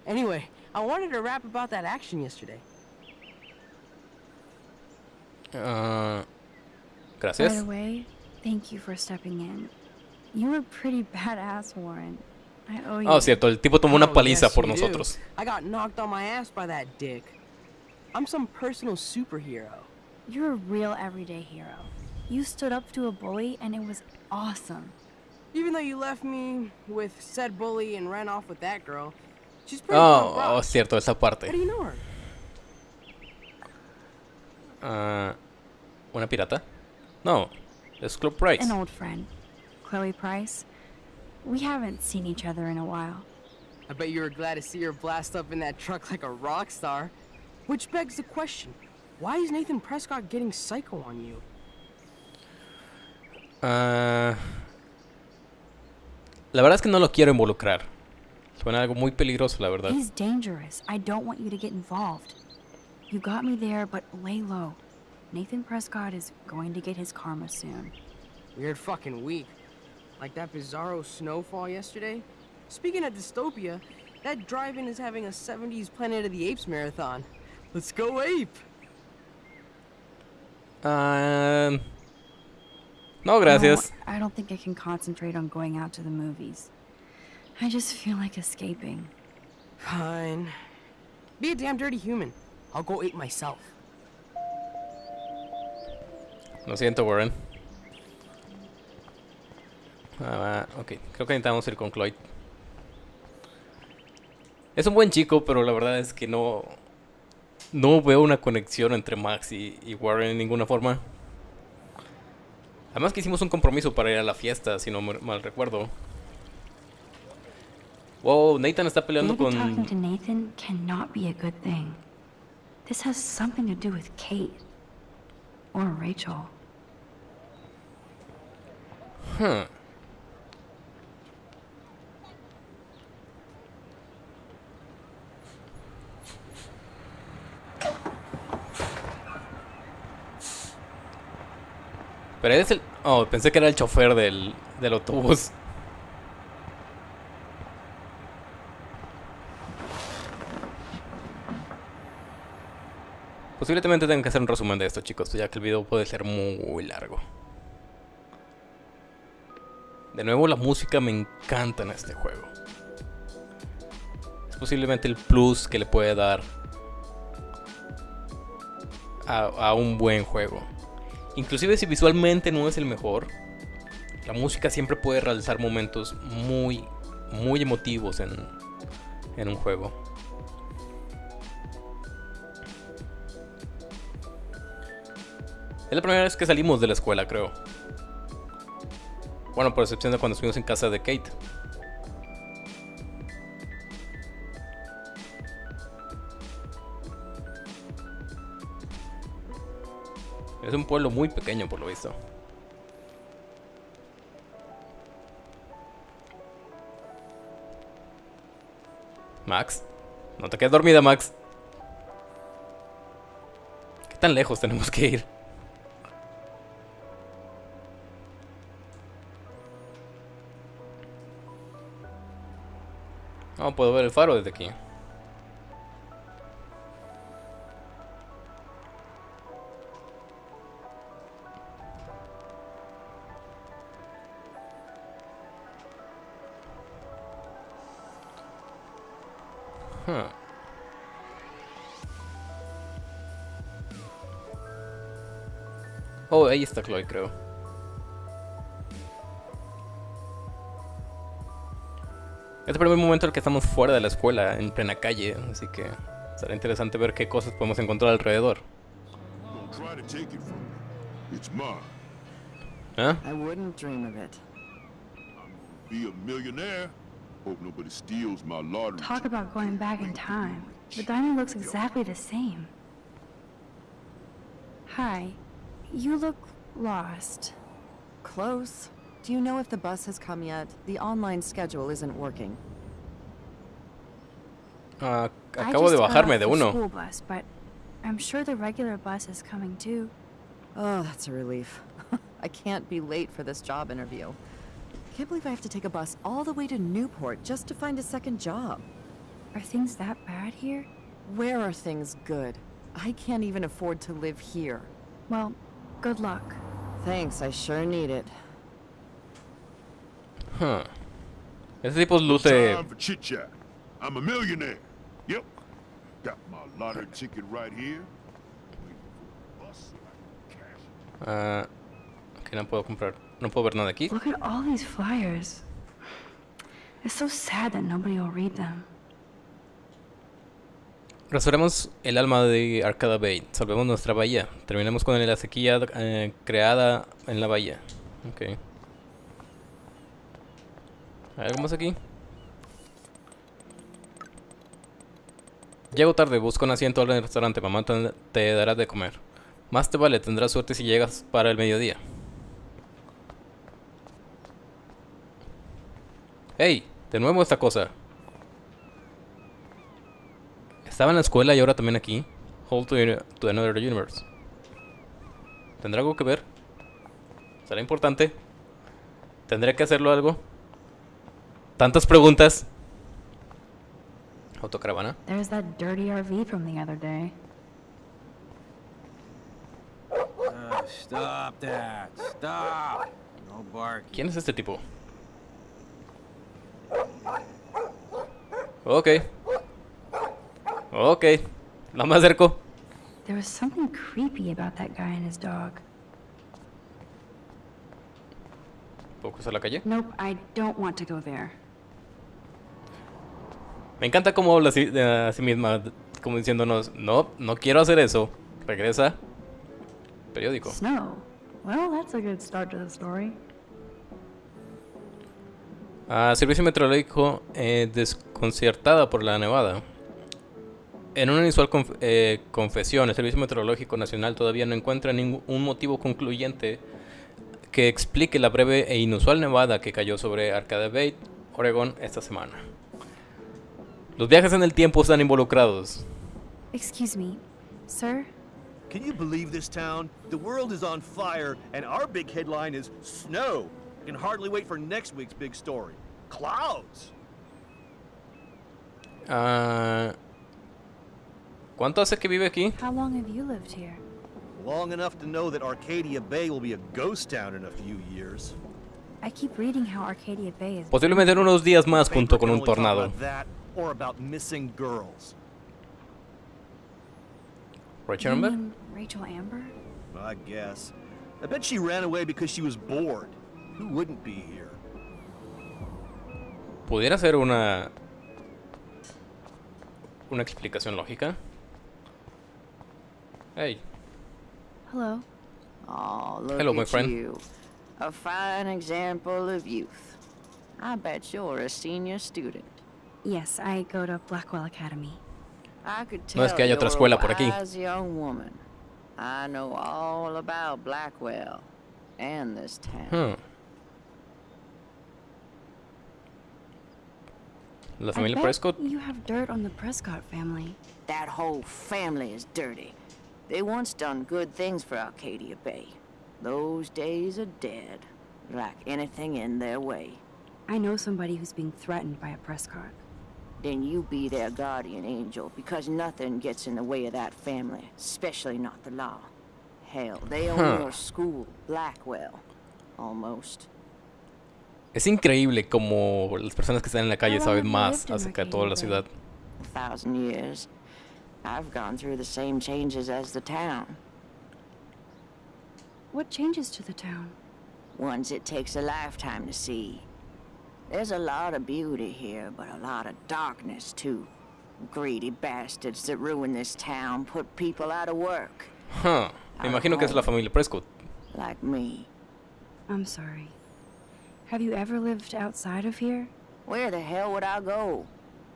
Anyway, I wanted to rap about that action yesterday. ah, By the way, thank you for stepping in. You were pretty badass, Warren. I owe you. Oh, cierto, el tipo tomó una Oh, paliza yes, por you do. nosotros. I got knocked on my ass by that dick. I'm some personal superhero. You're a real everyday hero. You stood up to a bully, and it was awesome. Even though you left me with said bully and ran off with that girl, she's pretty punk Oh, oh, cierto, esa parte. How parte. do you know her? Ah, ¿Una pirata? No. it's Club Price. An old friend, Chloe Price. We haven't seen each other in a while. I bet you were glad to see her blast up in that truck like a rock star. Which begs the question, why is Nathan Prescott getting psycho on you? Ah, la verdad es que no lo quiero involucrar. Suena algo muy peligroso, la verdad. He's dangerous. I don't want you to get involved. You got me there, but lay low. Nathan Prescott is going to get his karma soon. Weird fucking week. Like that bizarro snowfall yesterday. Speaking of dystopia, that drive-in is having a 70s Planet of the Apes marathon. Let's go ape! Ah, no, gracias. No, I don't think I can concentrate on going out to the movies. I just feel like escaping. Fine. Be a damn dirty human. I'll go ape myself. Lo siento, Warren. Ah, ok, creo que necesitamos ir con Cloyd. Es un buen chico, pero la verdad es que no... No veo una conexión entre Max y, y Warren en ninguna forma. Además que hicimos un compromiso para ir a la fiesta, si no mal recuerdo. Wow, Nathan está peleando Maybe talking con... to Nathan cannot be a good thing. This has something to do with Kate. Or Rachel. Huh. Pero es el... Oh, pensé que era el chofer del, del autobús. Posiblemente tengan que hacer un resumen de esto, chicos, ya que el video puede ser muy largo. De nuevo, la música me encanta en este juego. Es posiblemente el plus que le puede dar a, a un buen juego. Inclusive si visualmente no es el mejor, la música siempre puede realizar momentos muy, muy emotivos en, en un juego. Es la primera vez que salimos de la escuela, creo. Bueno, por excepción de cuando estuvimos en casa de Kate. Es un pueblo muy pequeño por lo visto. Max, no te quedes dormida, Max. ¿Qué tan lejos tenemos que ir? No puedo ver el faro desde aquí. Ahí está Chloe, creo. Es el primer momento en el que estamos fuera de la escuela, en plena calle, así que será interesante ver qué cosas podemos encontrar alrededor. ¿Eh? It. Be a millionaire. Hope nobody steals my lottery. Talk about going back in time. The diamond looks exactly the same. Hi. You look lost. Close. Do you know if the bus has come yet? The online schedule isn't working. Ah, I acabo de just got bajarme off de the uno. school bus, but I'm sure the regular bus is coming too. Oh, that's a relief. I can't be late for this job interview. Can't believe I have to take a bus all the way to Newport just to find a second job. Are things that bad here? Where are things good? I can't even afford to live here. Well, good luck. Thanks, I sure need it. Huh. Ese tipo luce... Time for chit chat. I'm a millionaire. Yep. Got my lottery ticket right here. Waiting for the bus so I can cash it. Ah, ok, no puedo comprar. No puedo ver nada aquí. Look at all these flyers. It's so sad that nobody will read them. Restauremos el alma de Arcada Bay. Salvemos nuestra bahía. Terminemos con la sequía eh, creada en la bahía. Ok. ¿Hay algo más aquí? Llego tarde, busco un asiento en el restaurante. Mamá te dará de comer. Más te vale, tendrás suerte si llegas para el mediodía. ¡Hey! De nuevo esta cosa. Estaba en la escuela y ahora también aquí. Hold to, to another universe. ¿Tendrá algo que ver? ¿Será importante? ¿Tendré que hacerlo algo? Tantas preguntas. Autocaravana. There's that dirty RV from the other day. Uh, stop that. Stop. No bark. ¿Quién es este tipo? Ok. Ok. No me acerco. There was something creepy about that guy and his dog. ¿Puedo cruzar la calle? Nope, I don't want to go there. Me encanta cómo habla a sí misma, como diciéndonos, no, no quiero hacer eso. Regresa. Periódico. Snow. Well, that's a good start to the story. Ah, servicio meteorológico eh, desconcertada por la nevada. En una inusual conf- eh, confesión, el Servicio Meteorológico Nacional todavía no encuentra ningún motivo concluyente que explique la breve e inusual nevada que cayó sobre Arcade Bay, Oregon, esta semana. Los viajes en el tiempo están involucrados. Excuse me, sir? Can you believe this town? The world is on fire, and our big headline is snow. Can hardly wait for next week's big story. Clouds. Ah, ¿Cuánto hace que vive aquí? How long have you lived here? Long enough to know that Arcadia Bay will be a ghost town in a few years. I keep reading how Arcadia Bay is. Posiblemente en unos días más junto con un tornado. or about missing girls. Rachel Amber? Rachel Amber? I guess. I bet she ran away because she was bored. Who wouldn't be here? ¿Pudiera ser una... una explicación lógica? Hey, Hello. Oh, look Hello, my at friend. you. A fine example of youth. I bet you're a senior student. Yes, I go to Blackwell Academy. I could tell No tell es que haya otra you're escuela a por aquí. wise young woman. I know all about Blackwell and this town. Hmm. La I familia bet Prescott. You have dirt on the Prescott family. That whole family is dirty. They once done good things for Arcadia Bay. Those days are dead, like anything in their way. I know somebody who's being threatened by a Prescott. Then you be their guardian angel, because nothing gets in the way of that family, especially not the law. Hell, they own Huh. your school, Blackwell. Almost. Es increíble como las personas que están en la calle saben más acerca de toda la ciudad. A thousand years. I've gone through the same changes as the town. What changes to the town? Ones it takes a lifetime to see. There's a lot of beauty here, but a lot of darkness, too. Greedy bastards that ruin this town, put people out of work, Huh. Me imagino que es la familia Prescott. like me. I'm sorry. Have you ever lived outside of here? Where the hell would I go?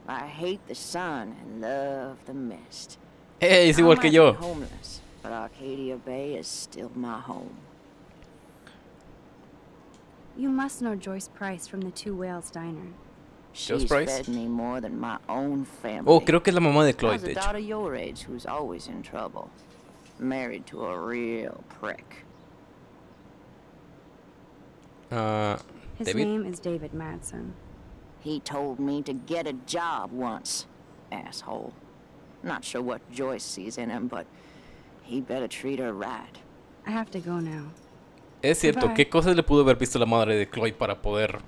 I hate the sun and love the mist. ¡Ey! Es I igual que might yo. be homeless, but Arcadia Bay is still my home. You must know Joyce Price from the Two Whales Diner. Joyce She's Price? fed me more than my own family. Oh, creo que es la mamá de Chloe, How's a de hecho. daughter your age who's always in trouble? Married to a real prick. Ah, His David. name is David Madsen. He told me to get a job once. Asshole. Not sure what Joyce sees in him, but he better treat her right. I have to go now. Es cierto, Goodbye. ¿qué cosas le pudo haber visto la madre de Chloe para poder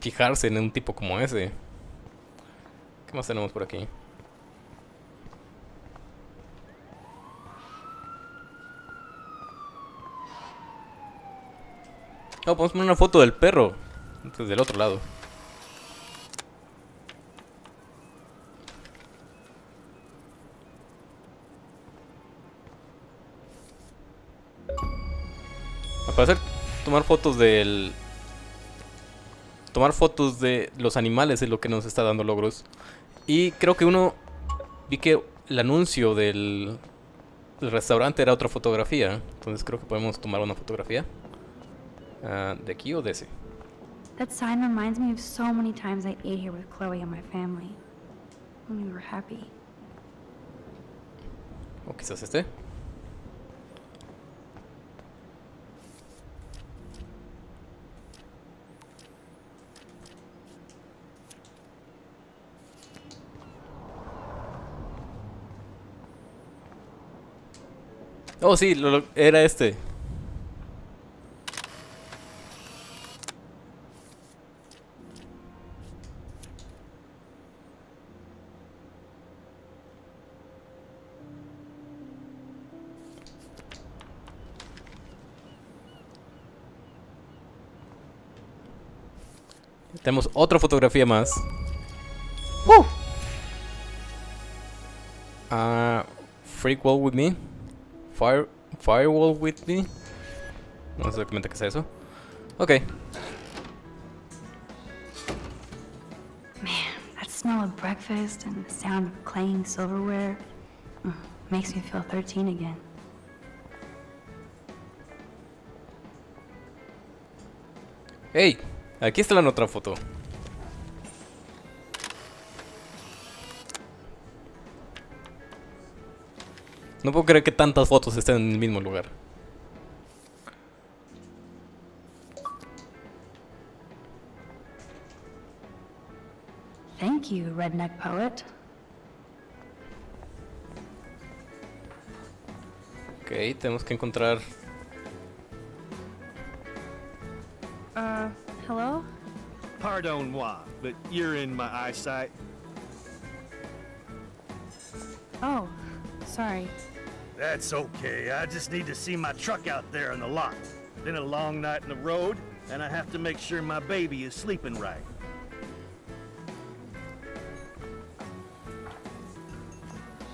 fijarse en un tipo como ese? ¿Qué más tenemos por aquí? Oh, podemos poner una foto del perro. Desde el otro lado. Al parecer, tomar fotos del... Tomar fotos de los animales es lo que nos está dando logros. Y creo que uno... Vi que el anuncio del, del restaurante era otra fotografía. Entonces creo que podemos tomar una fotografía. Ah, ¿De aquí o de ese? That sign reminds me of so many times I ate here with Chloe and my family. When we were happy. O quizás este. Oh, sí, lo- lo- era este. Tenemos otra fotografía más. Ah, freak wall with me. Fire, firewall with me. No qué es eso. Ok. That smell of breakfast and the sound of clanking silverware mm, makes me feel 13 again. Hey, aquí está la otra foto. No puedo creer que tantas fotos estén en el mismo lugar. Thank you, redneck poet. Ok, tenemos que encontrar... Uh, hello? Pardon moi, but you're in my eyesight. Oh, sorry. That's okay. I just need to see my truck out there in the lot. Been a long night in the road, and I have to make sure my baby is sleeping right.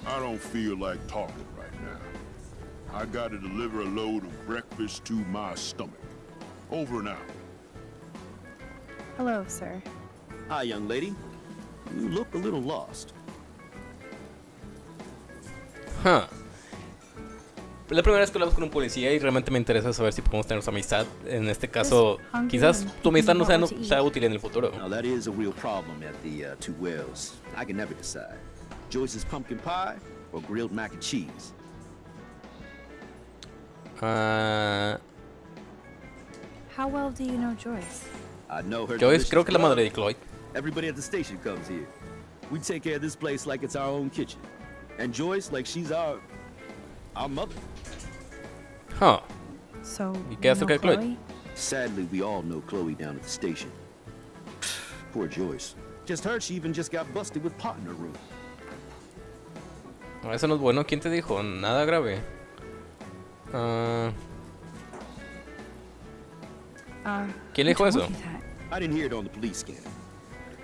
I don't feel like talking right now. I gotta deliver a load of breakfast to my stomach. Over and out. Hello, sir. Hi, young lady. You look a little lost. Huh. La primera vez que hablamos con un policía y realmente me interesa saber si podemos tener su amistad. En este caso, quizás tu amistad no sea, no sea útil en el futuro. Now, that is a real problem at the uh, Two Wells. I can never decide. Joyce's pumpkin pie or grilled mac and cheese? Ah, How well do you know Joyce? I know her. Joyce, creo que es la madre de. Chloe. Everybody at the station comes here. We take care of this place like it's our own kitchen. And Joyce like she's our our mother. Huh. So, you qué acerca de Chloe? Chloe? Sadly, we all know Chloe down at the station. Poor Joyce. Just heard she even just got busted with pot in her room. No, Eso no es bueno. ¿Quién te dijo? Nada grave. Ah, Uh, ¿Quién le dijo who eso? told you that? I didn't hear it on the police scanner.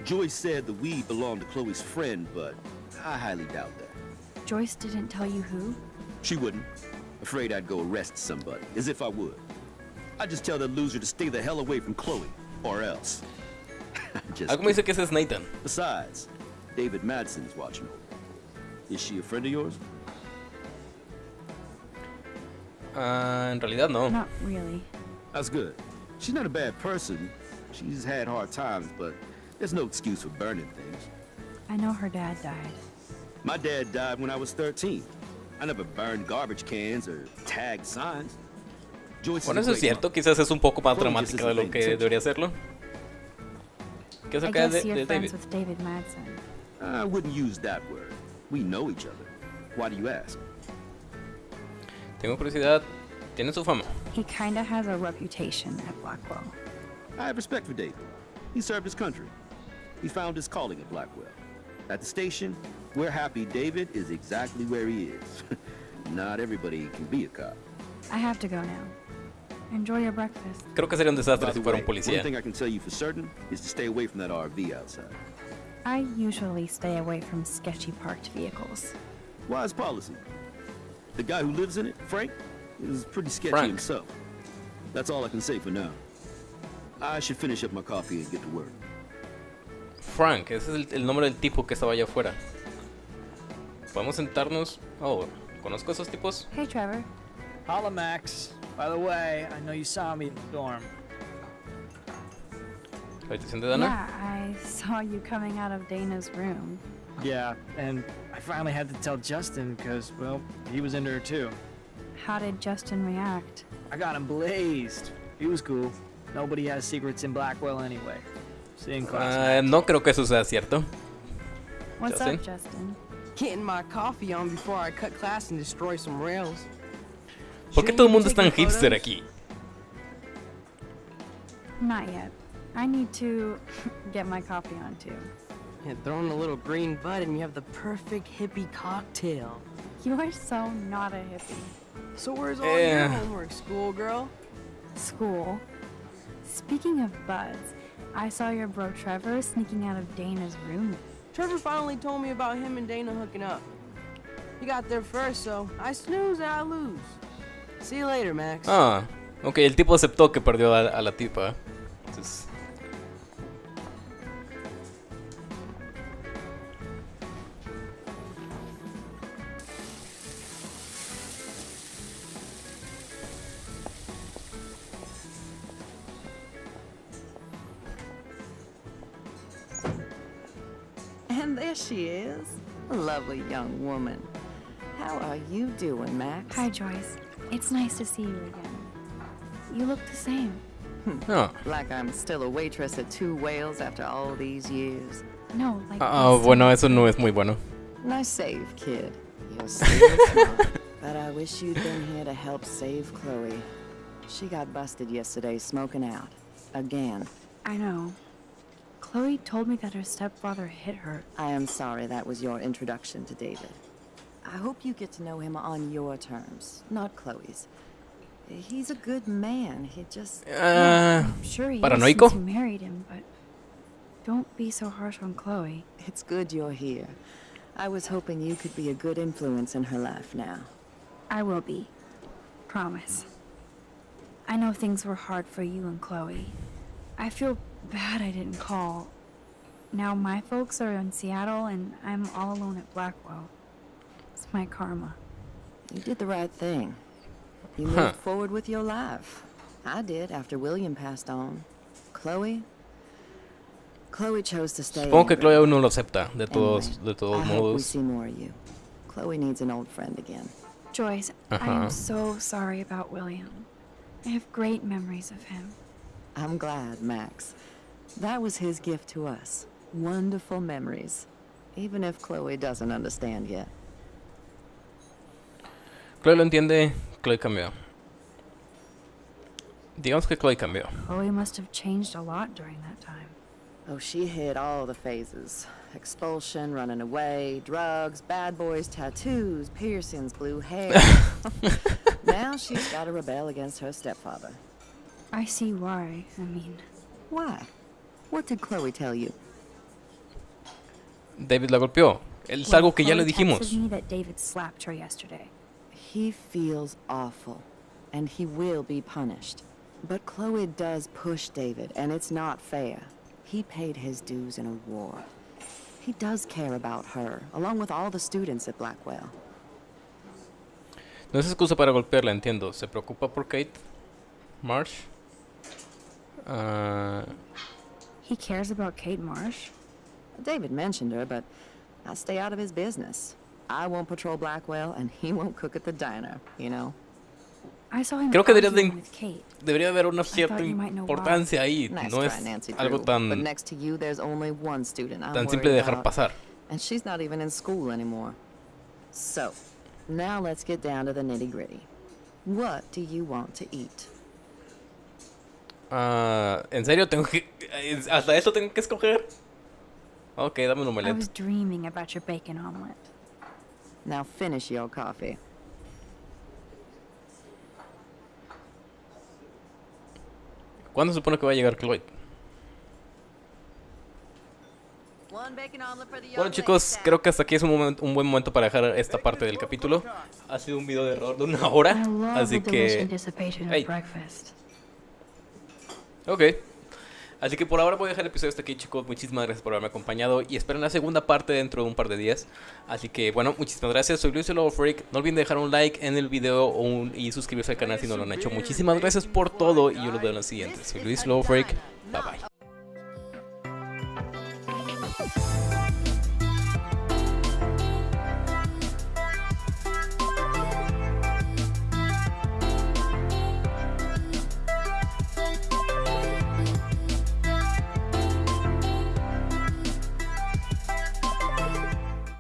Joyce said the weed belonged to Chloe's friend, but I highly doubt that. Joyce didn't tell you who? She wouldn't. Afraid I'd go arrest somebody, as if I would. I'd just tell that loser to stay the hell away from Chloe, or else. just Algo me dice que ese es Nathan. Besides, David Madsen's watching over. Is she a friend of yours? Ah, en realidad no. Not really. That's good. She's not a bad person. She's had hard times, but there's no excuse for burning things. I know her dad died. My dad died when I was 13. I never burned garbage cans or tagged signs. Joyce is Bueno, eso es cierto. Quizás es un poco más dramática de lo isn't que paying debería serlo. ¿Qué I acerca guess de, you're de friends David? with David Madsen. I wouldn't use that word. We know each other. Why do you ask? Tengo curiosidad. Tiene su fama. He kinda has a reputation at Blackwell. I have respect for David. He served his country. He found his calling at Blackwell. At the station, we're happy David is exactly where he is. Not everybody can be a cop. I have to go now. Enjoy your breakfast. Creo que sería un desastre si fuera un policía. one thing I can tell you for certain is to stay away from that RV outside. I usually stay away from sketchy parked vehicles. Wise policy. The guy who lives in it, Frank, is pretty sketchy Frank. himself. That's all I can say for now. I should finish up my coffee and get to work. Frank, ese es el, el nombre del tipo que estaba allá afuera. ¿Podemos sentarnos? Oh, ¿conozco a esos tipos? Hey, Trevor. Holla, Max. By the way, I know you saw me in the dorm. ¿La habitación de Dana? Yeah, I saw you coming out of Dana's room. Yeah, and I finally had to tell Justin because, well, he was into her too. How did Justin react? I got him blazed. He was cool. Nobody has secrets in Blackwell anyway. See you in class. Ah, no creo que eso sea cierto. What's Justin? up, Justin? Getting my coffee on before I cut class and destroy some rails. ¿Por qué todo el mundo es tan hipster aquí? Not yet. I need to get my coffee on too. And throw in a little green bud and you have the perfect hippie cocktail. You are so not a hippie. So where's all Eh. your homework, schoolgirl? School. Speaking of buds, I saw your bro Trevor sneaking out of Dana's room. Trevor finally told me about him and Dana hooking up. He got there first, so I snooze and I lose. See you later, Max. Ah, ok, el tipo aceptó que perdió a, a la tipa. Entonces, she is. A lovely young woman. How are you doing, Max? Hi, Joyce. It's nice to see you again. You look the same. ah, Like I'm still a waitress at Two Whales after all these years. No, like. ah, this bueno, eso no es muy bueno. Nice save, kid. You're still smart. But I wish you'd been here to help save Chloe. She got busted yesterday smoking out. Again. I know. Chloe told me that her stepfather hit her. I am sorry that was your introduction to David. I hope you get to know him on your terms, not Chloe's. He's a good man. He just... Ah, I'm sure he paranoico. since you married him, but don't be so harsh on Chloe. It's good you're here. I was hoping you could be a good influence in her life now. I will be. Promise. I know things were hard for you and Chloe. I feel bad I didn't call. Now my folks are in Seattle and I'm all alone at Blackwell. It's my karma. You did the right thing. You Huh. moved forward with your life. I did after William passed on. Chloe? Chloe chose to stay. Supongo que Chloe aún no lo acepta, de Anyway, todos, de todos I hope we modos. see more of you. Chloe needs an old friend again. Joyce, I Uh-huh. am so sorry about William. I have great memories of him. I'm glad, Max. That was his gift to us. Wonderful memories. Even if Chloe doesn't understand yet. Chloe lo entiende, Chloe cambió. Digamos que Chloe cambió. Chloe must have changed a lot during that time. Oh, she hit all the phases. Expulsion, running away, drugs, bad boys, tattoos, piercings, blue hair. now she's got to rebel against her stepfather. I see why. I mean, Why? What did Chloe tell you? David la golpeó. Es well, algo que ya le dijimos. me that David slapped her yesterday. He feels awful, and he will be punished. But Chloe does push David, and it's not fair. He paid his dues in a war. He does care about her, along with all the students at Blackwell. No es excusa para golpearla, entiendo. ¿Se preocupa por Kate? Marsh? Ah, He cares about Kate Marsh? David mentioned her, but I stay out of his business. I won't patrol Blackwell, and he won't cook at the diner, you know? I saw him Creo que deberías de arguing in- with Kate. debería haber una cierta thought you might know why. importancia ahí. Nice No try, es Nancy algo Drew, but tan, next to you, there's only one student I'm tan simple de worried dejar about, pasar. And she's not even in school anymore. So, now let's get down to the nitty gritty. What do you want to eat? Ah, ¿En serio tengo que... ¿Hasta eso tengo que escoger? Ok, dame un I omelette. was dreaming about your bacon omelet. Now finish your coffee. ¿Cuándo se supone que va a llegar Chloe? Bueno chicos, creo que hasta aquí es un, momento- un buen momento para dejar esta parte del capítulo. Ha sido un video de error de una hora, I así que... Hey. Ok. Así que por ahora voy a dejar el episodio hasta aquí, chicos. Muchísimas gracias por haberme acompañado y esperen la segunda parte dentro de un par de días. Así que, bueno, muchísimas gracias. Soy Luis Freak. No olviden dejar un like en el video o y suscribirse al canal si no lo han hecho. Muchísimas gracias por todo y yo los veo en la siguiente. Soy Luis Lobo Freak. Bye bye.